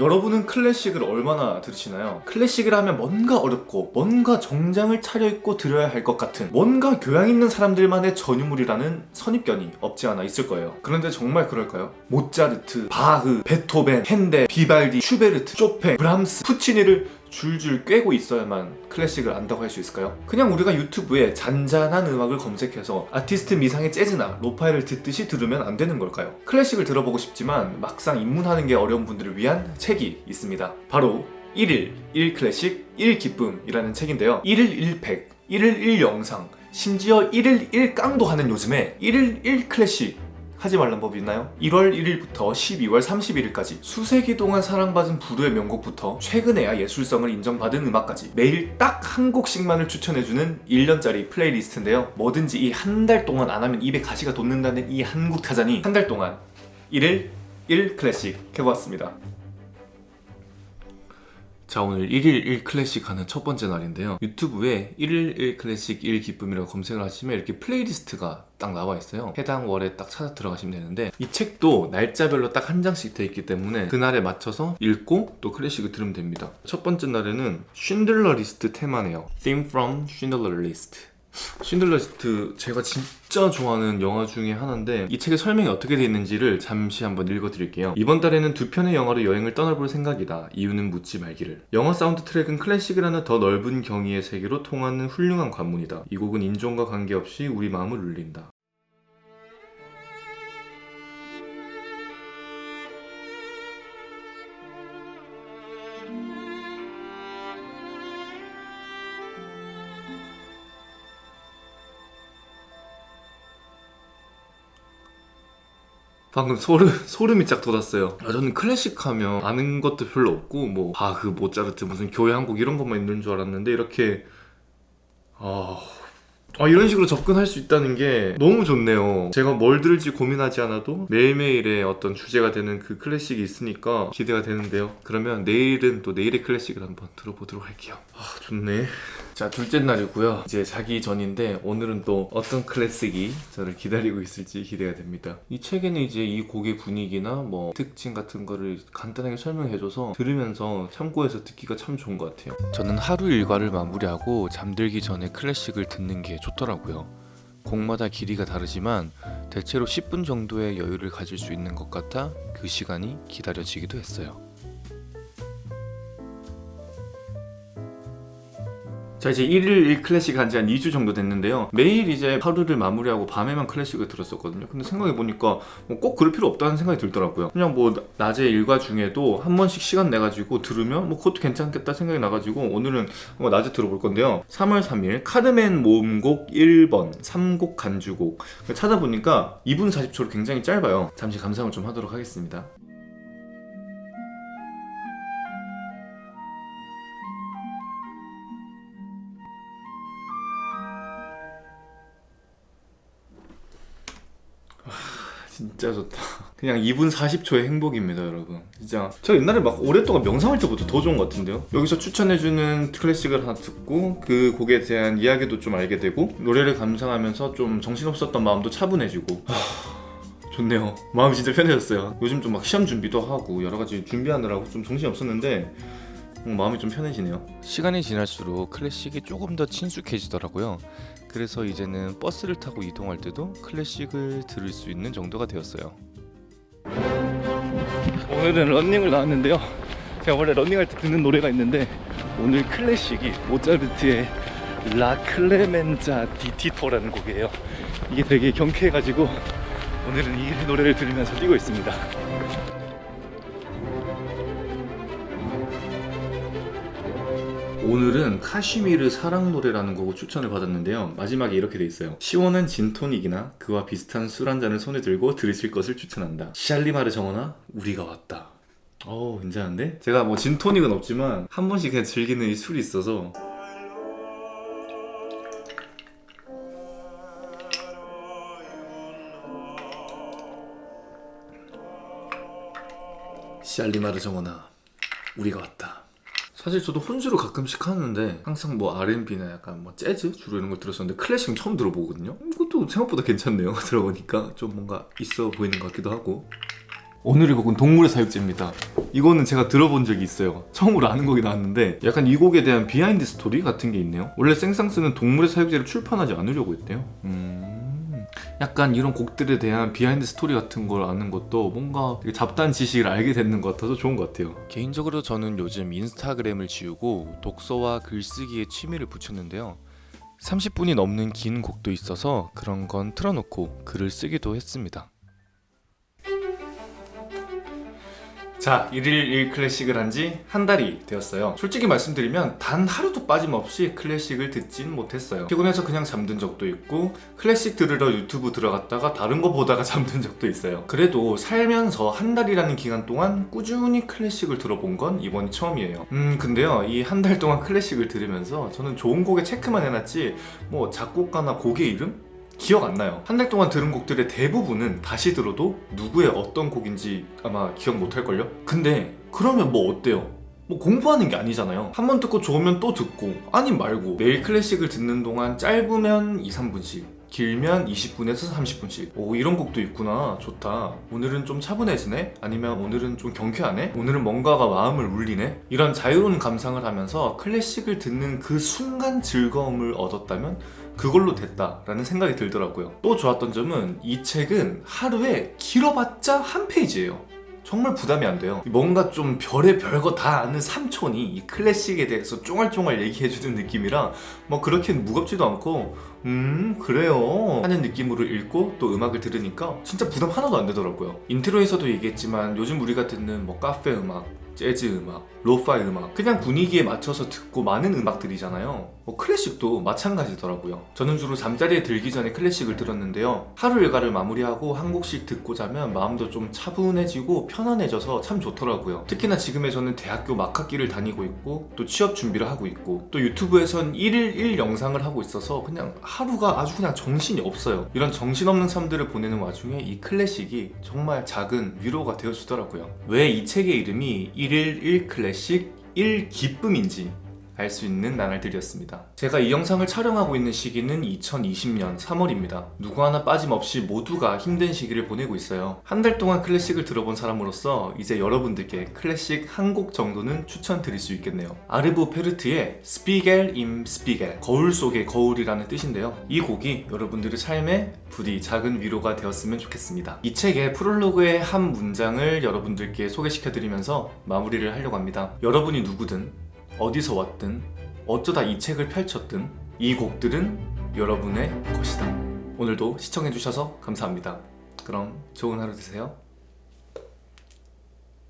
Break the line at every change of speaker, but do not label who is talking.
여러분은 클래식을 얼마나 들으시나요? 클래식을 하면 뭔가 어렵고 뭔가 정장을 차려입고 들어야 할 것 같은 뭔가 교양 있는 사람들만의 전유물이라는 선입견이 없지 않아 있을 거예요 그런데 정말 그럴까요? 모차르트, 바흐, 베토벤, 헨델, 비발디, 슈베르트, 쇼팽, 브람스, 푸치니를 줄줄 꿰고 있어야만 클래식을 안다고 할 수 있을까요? 그냥 우리가 유튜브에 잔잔한 음악을 검색해서 아티스트 미상의 재즈나 lo-fi를 듣듯이 들으면 안 되는 걸까요? 클래식을 들어보고 싶지만 막상 입문하는 게 어려운 분들을 위한 책이 있습니다. 바로 1일 1 클래식 1 기쁨이라는 책인데요. 1일 1팩, 1일 1 영상, 심지어 1일 1 깡도 하는 요즘에 1일 1 클래식 하지 말란 법이 있나요? 1월 1일부터 12월 31일까지 수세기 동안 사랑받은 부르의 명곡부터 최근에야 예술성을 인정받은 음악까지 매일 딱 한 곡씩만을 추천해주는 1년짜리 플레이리스트인데요 뭐든지 이 한 달 동안 안 하면 입에 가시가 돋는다는 이 한국 타잔이 한 달 동안 1일 1 클래식 해보았습니다 자 오늘 1일 1 클래식 하는 첫 번째 날인데요. 유튜브에 1일 1 클래식 1 기쁨이라고 검색을 하시면 이렇게 플레이리스트가 딱 나와 있어요. 해당 월에 딱 찾아 들어가시면 되는데 이 책도 날짜별로 딱 한 장씩 돼 있기 때문에 그날에 맞춰서 읽고 또 클래식을 들으면 됩니다. 첫 번째 날에는 쉰들러 리스트 테마네요. Theme from Schindler 쉰들러 리스트 제가 진짜 좋아하는 영화 중에 하나인데 이 책의 설명이 어떻게 되어 있는지를 잠시 한번 읽어드릴게요. 이번 달에는 두 편의 영화로 여행을 떠나볼 생각이다. 이유는 묻지 말기를. 영화 사운드 트랙은 클래식이라는 더 넓은 경이의 세계로 통하는 훌륭한 관문이다. 이 곡은 인종과 관계없이 우리 마음을 울린다 방금 소름, 소름이 쫙 돋았어요. 아, 저는 클래식 하면 아는 것도 별로 없고 뭐 바흐, 모차르트, 무슨 교향곡 이런 것만 있는 줄 알았는데 이렇게 아... 아 이런 식으로 접근할 수 있다는 게 너무 좋네요. 제가 뭘 들을지 고민하지 않아도 매일매일의 어떤 주제가 되는 그 클래식이 있으니까 기대가 되는데요. 그러면 내일은 또 내일의 클래식을 한번 들어보도록 할게요. 아 좋네 자 둘째 날이고요. 이제 자기 전인데 오늘은 또 어떤 클래식이 저를 기다리고 있을지 기대가 됩니다. 이 책에는 이제 이 곡의 분위기나 뭐 특징 같은 거를 간단하게 설명해줘서 들으면서 참고해서 듣기가 참 좋은 것 같아요. 저는 하루 일과를 마무리하고 잠들기 전에 클래식을 듣는 게 좋더라고요. 곡마다 길이가 다르지만 대체로 10분 정도의 여유를 가질 수 있는 것 같아 그 시간이 기다려지기도 했어요 자 이제 1일 1클래식 한 지 한 2주 정도 됐는데요. 매일 이제 하루를 마무리하고 밤에만 클래식을 들었었거든요. 근데 생각해보니까 뭐 꼭 그럴 필요 없다는 생각이 들더라고요. 그냥 뭐 낮에 일과 중에도 한 번씩 시간 내가지고 들으면 뭐 그것도 괜찮겠다 생각이 나가지고 오늘은 한번 낮에 들어볼 건데요. 3월 3일 카드맨 모음곡 1번 3곡 간주곡. 찾아보니까 2분 40초로 굉장히 짧아요. 잠시 감상을 좀 하도록 하겠습니다 진짜 좋다. 그냥 2분 40초의 행복입니다 여러분. 진짜. 저 옛날에 막 오랫동안 명상할 때보다 더 좋은 것 같은데요? 여기서 추천해주는 클래식을 하나 듣고 그 곡에 대한 이야기도 좀 알게 되고 노래를 감상하면서 좀 정신없었던 마음도 차분해지고. 하... 좋네요. 마음이 진짜 편해졌어요. 요즘 좀 막 시험 준비도 하고 여러 가지 준비하느라고 좀 정신이 없었는데 마음이 좀 편해지네요. 시간이 지날수록 클래식이 조금 더 친숙해지더라고요. 그래서 이제는 버스를 타고 이동할 때도 클래식을 들을 수 있는 정도가 되었어요. 오늘은 런닝을 나왔는데요. 제가 원래 런닝할 때 듣는 노래가 있는데 오늘 클래식이 모차르트의 라 클레멘자 디티토라는 곡이에요. 이게 되게 경쾌해가지고 오늘은 이 노래를 들으면서 뛰고 있습니다 오늘은 카시미르 사랑 노래라는 곡을 추천을 받았는데요. 마지막에 이렇게 돼 있어요. 시원한 진토닉이나 그와 비슷한 술 한 잔을 손에 들고 들으실 것을 추천한다. 샬리마르 정원아 우리가 왔다. 어우 괜찮은데? 제가 뭐 진토닉은 없지만 한 번씩 그냥 즐기는 이 술이 있어서. 샬리마르 정원아 우리가 왔다 사실 저도 혼술을 가끔씩 하는데 항상 뭐 R&B나 약간 뭐 재즈 주로 이런 걸 들었었는데 클래식은 처음 들어보거든요 이것도 생각보다 괜찮네요 들어보니까 좀 뭔가 있어 보이는 것 같기도 하고 오늘의 곡은 동물의 사육제입니다. 이거는 제가 들어본 적이 있어요. 처음으로 아는 곡이 나왔는데 약간 이 곡에 대한 비하인드 스토리 같은 게 있네요. 원래 생상스는 동물의 사육제를 출판하지 않으려고 했대요. 음... 약간 이런 곡들에 대한 비하인드 스토리 같은 걸 아는 것도 뭔가 잡다한 지식을 알게 되는 것 같아서 좋은 것 같아요. 개인적으로 저는 요즘 인스타그램을 지우고 독서와 글쓰기에 취미를 붙였는데요. 30분이 넘는 긴 곡도 있어서 그런 건 틀어놓고 글을 쓰기도 했습니다. 자, 1일 1클래식을 한 지 한 달이 되었어요. 솔직히 말씀드리면 단 하루도 빠짐없이 클래식을 듣진 못했어요. 피곤해서 그냥 잠든 적도 있고 클래식 들으러 유튜브 들어갔다가 다른 거 보다가 잠든 적도 있어요. 그래도 살면서 한 달이라는 기간 동안 꾸준히 클래식을 들어본 건 이번이 처음이에요. 음, 근데요. 이 한 달 동안 클래식을 들으면서 저는 좋은 곡에 체크만 해놨지 뭐 작곡가나 곡의 이름? 기억 안 나요. 한 달 동안 들은 곡들의 대부분은 다시 들어도 누구의 어떤 곡인지 아마 기억 못 할걸요? 근데 그러면 뭐 어때요? 뭐 공부하는 게 아니잖아요. 한 번 듣고 좋으면 또 듣고 아님 말고 매일 클래식을 듣는 동안 짧으면 2, 3분씩 길면 20분에서 30분씩 오 이런 곡도 있구나 좋다 오늘은 좀 차분해지네 아니면 오늘은 좀 경쾌하네 오늘은 뭔가가 마음을 울리네 이런 자유로운 감상을 하면서 클래식을 듣는 그 순간 즐거움을 얻었다면 그걸로 됐다라는 생각이 들더라고요. 또 좋았던 점은 이 책은 하루에 길어봤자 한 페이지예요. 정말 부담이 안 돼요. 뭔가 좀 별의 별거 다 아는 삼촌이 이 클래식에 대해서 쫑알쫑알 얘기해주는 느낌이라 뭐 그렇게 무겁지도 않고 음 그래요. 하는 느낌으로 읽고 또 음악을 들으니까 진짜 부담 하나도 안 되더라고요. 인트로에서도 얘기했지만 요즘 우리가 듣는 뭐 카페 음악 재즈 음악, lo-fi 음악 그냥 분위기에 맞춰서 듣고 마는 음악들이잖아요 뭐 클래식도 마찬가지더라고요. 저는 주로 잠자리에 들기 전에 클래식을 들었는데요. 하루 일과를 마무리하고 한 곡씩 듣고 자면 마음도 좀 차분해지고 편안해져서 참 좋더라고요. 특히나 지금의 저는 대학교 막학기를 다니고 있고 또 취업 준비를 하고 있고 또 유튜브에선 1일 1 영상을 하고 있어서 그냥 하루가 아주 그냥 정신이 없어요. 이런 정신없는 삶들을 보내는 와중에 이 클래식이 정말 작은 위로가 되어주더라고요. 왜 이 책의 이름이 1일 1 클래식? 1 기쁨인지 알 수 있는 나날들이었습니다. 제가 이 영상을 촬영하고 있는 시기는 2020년 3월입니다. 누구 하나 빠짐없이 모두가 힘든 시기를 보내고 있어요. 한 달 동안 클래식을 들어본 사람으로서 이제 여러분들께 클래식 한 곡 정도는 추천드릴 수 있겠네요. 아르보 페르트의 Spiegel im Spiegel 거울 속의 거울이라는 뜻인데요. 이 곡이 여러분들의 삶에 부디 작은 위로가 되었으면 좋겠습니다. 이 책의 프롤로그의 한 문장을 여러분들께 소개시켜드리면서 마무리를 하려고 합니다. 여러분이 누구든 어디서 왔든 어쩌다 이 책을 펼쳤든 이 곡들은 여러분의 것이다. 오늘도 시청해주셔서 감사합니다. 그럼 좋은 하루 되세요.